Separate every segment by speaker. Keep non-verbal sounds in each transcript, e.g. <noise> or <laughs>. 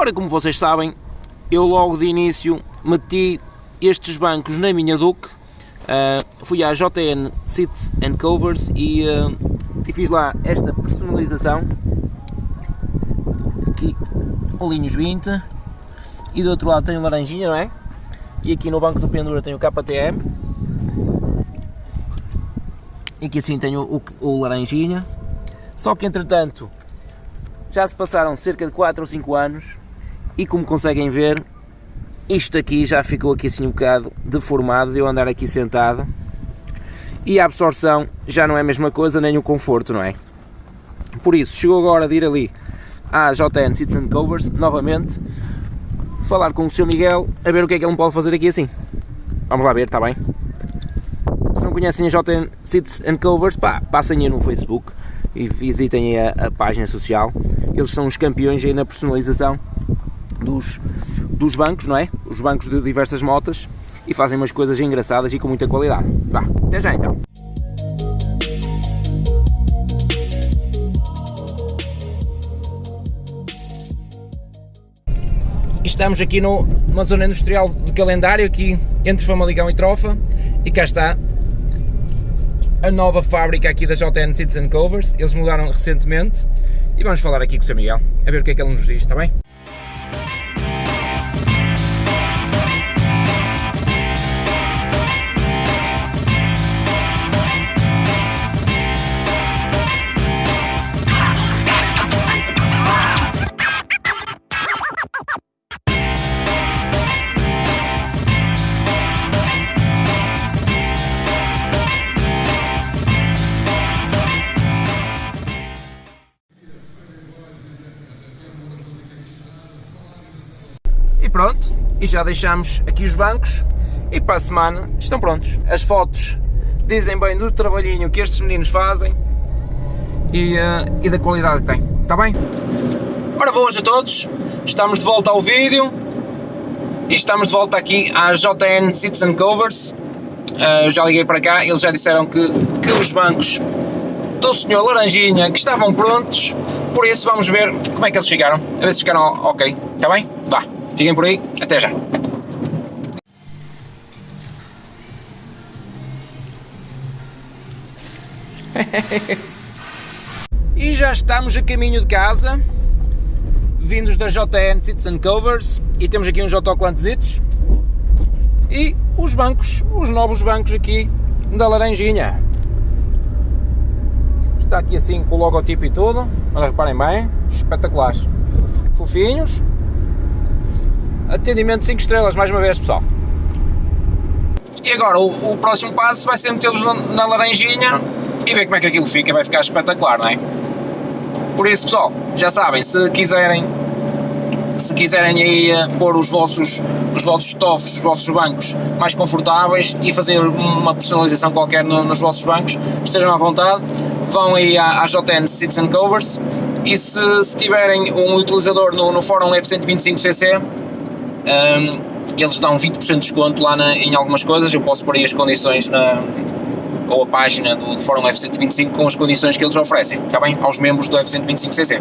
Speaker 1: Ora, como vocês sabem, eu logo de início meti estes bancos na minha Duke, uh, fui à JN Seats and Covers e, uh, e, fiz lá esta personalização, aqui olhinhos 20 e do outro lado tem o laranjinha, não é? E aqui no banco do pendura tem o KTM e aqui assim tem o, o, o laranjinha, só que entretanto já se passaram cerca de 4 ou 5 anos e como conseguem ver, isto aqui já ficou aqui assim um bocado deformado de eu andar aqui sentado e a absorção já não é a mesma coisa, nem o conforto, não é? Por isso, chegou agora de ir ali à JN and Covers, novamente, falar com o seu Miguel, a ver o que é que ele pode fazer aqui assim. Vamos lá ver, está bem? Se não conhecem a JN and Covers, pá, passem aí no Facebook e visitem a, a página social. Eles são os campeões aí na personalização dos, dos bancos, não é? Os bancos de diversas motas e fazem umas coisas engraçadas e com muita qualidade. Vá, até já então. Estamos aqui no, numa zona industrial de calendário, aqui entre Famalicão e Trofa, e cá está a nova fábrica aqui da JN Seats Covers, eles mudaram recentemente, e vamos falar aqui com o Sr. Miguel, a ver o que é que ele nos diz, está bem? E pronto, e já deixamos aqui os bancos e para a semana estão prontos. As fotos dizem bem do trabalhinho que estes meninos fazem e, uh, e da qualidade que têm, está bem? Ora boas a todos, estamos de volta ao vídeo e estamos de volta aqui à JN and Covers. Uh, já liguei para cá, eles já disseram que, que os bancos do senhor Laranjinha que estavam prontos, por isso vamos ver como é que eles ficaram, a ver se ficaram ok, está bem? Vá! Fiquem por aí, até já! <laughs> e já estamos a caminho de casa, vindos da JN and Covers, e temos aqui uns autoclantezitos e os bancos, os novos bancos aqui da Laranjinha. Está aqui assim com o logotipo e tudo, olha, reparem bem, espetaculares, fofinhos, Atendimento 5 estrelas, mais uma vez, pessoal. E agora, o, o próximo passo vai ser metê-los na, laranjinha e ver como é que aquilo fica, vai ficar espetacular, não é? Por isso, pessoal, já sabem, se quiserem se quiserem aí uh, pôr os vossos, os vossos estofos, os vossos bancos mais confortáveis e fazer uma personalização qualquer no, nos vossos bancos, estejam à vontade, vão aí à, à JN and Covers e se, se tiverem um utilizador no, no fórum F125cc um, eles dão 20% de desconto lá na, em algumas coisas, eu posso pôr aí as condições na, ou a página do, do Fórum F125 com as condições que eles oferecem, está bem? Aos membros do F125cc.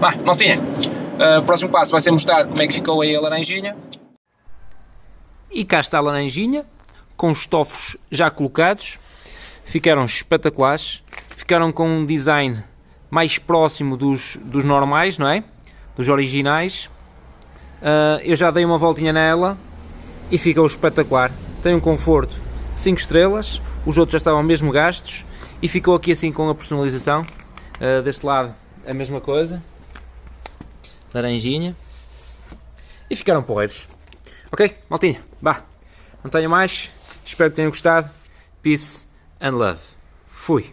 Speaker 1: Bah, não tinha. Uh, o próximo passo vai ser mostrar como é que ficou aí a laranjinha. E cá está a laranjinha, com os estofos já colocados, ficaram espetaculares, ficaram com um design mais próximo dos, dos normais, não é? Dos originais, Uh, eu já dei uma voltinha nela e ficou espetacular. Tem um conforto 5 estrelas, os outros já estavam mesmo gastos e ficou aqui assim com a personalização. Uh, deste lado a mesma coisa, laranjinha e ficaram porreiros. Ok, maltinha, vá, não tenho mais, espero que tenham gostado. Peace and love. Fui.